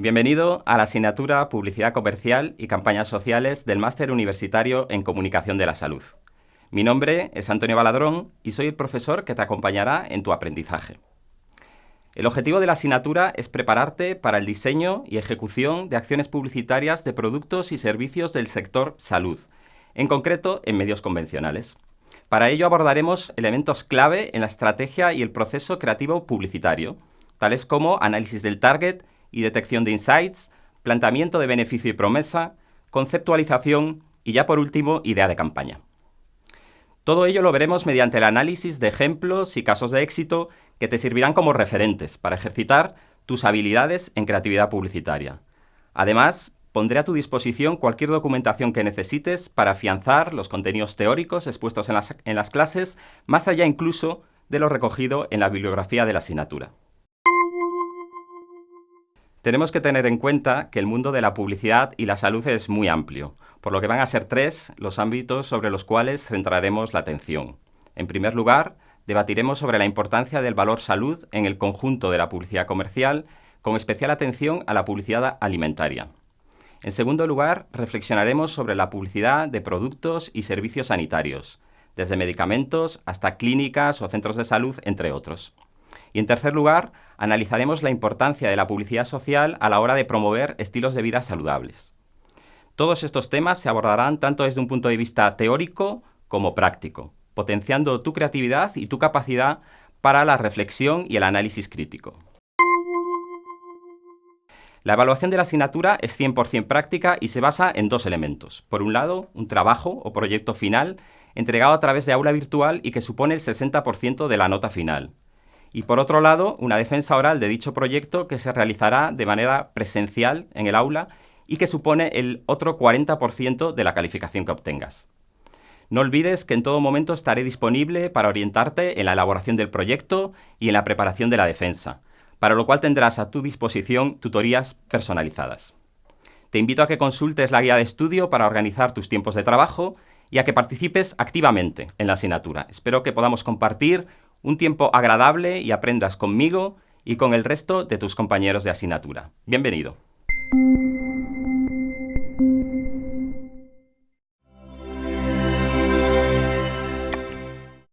Bienvenido a la asignatura Publicidad Comercial y Campañas Sociales del Máster Universitario en Comunicación de la Salud. Mi nombre es Antonio Baladrón y soy el profesor que te acompañará en tu aprendizaje. El objetivo de la asignatura es prepararte para el diseño y ejecución de acciones publicitarias de productos y servicios del sector salud, en concreto en medios convencionales. Para ello abordaremos elementos clave en la estrategia y el proceso creativo publicitario, tales como análisis del target y detección de insights, planteamiento de beneficio y promesa, conceptualización y ya por último, idea de campaña. Todo ello lo veremos mediante el análisis de ejemplos y casos de éxito que te servirán como referentes para ejercitar tus habilidades en creatividad publicitaria. Además, pondré a tu disposición cualquier documentación que necesites para afianzar los contenidos teóricos expuestos en las, en las clases, más allá incluso de lo recogido en la bibliografía de la asignatura. Tenemos que tener en cuenta que el mundo de la publicidad y la salud es muy amplio, por lo que van a ser tres los ámbitos sobre los cuales centraremos la atención. En primer lugar, debatiremos sobre la importancia del valor salud en el conjunto de la publicidad comercial, con especial atención a la publicidad alimentaria. En segundo lugar, reflexionaremos sobre la publicidad de productos y servicios sanitarios, desde medicamentos hasta clínicas o centros de salud, entre otros. Y en tercer lugar, analizaremos la importancia de la publicidad social a la hora de promover estilos de vida saludables. Todos estos temas se abordarán tanto desde un punto de vista teórico como práctico, potenciando tu creatividad y tu capacidad para la reflexión y el análisis crítico. La evaluación de la asignatura es 100% práctica y se basa en dos elementos. Por un lado, un trabajo o proyecto final entregado a través de aula virtual y que supone el 60% de la nota final y por otro lado, una defensa oral de dicho proyecto que se realizará de manera presencial en el aula y que supone el otro 40% de la calificación que obtengas. No olvides que en todo momento estaré disponible para orientarte en la elaboración del proyecto y en la preparación de la defensa, para lo cual tendrás a tu disposición tutorías personalizadas. Te invito a que consultes la guía de estudio para organizar tus tiempos de trabajo y a que participes activamente en la asignatura. Espero que podamos compartir un tiempo agradable y aprendas conmigo y con el resto de tus compañeros de asignatura. Bienvenido.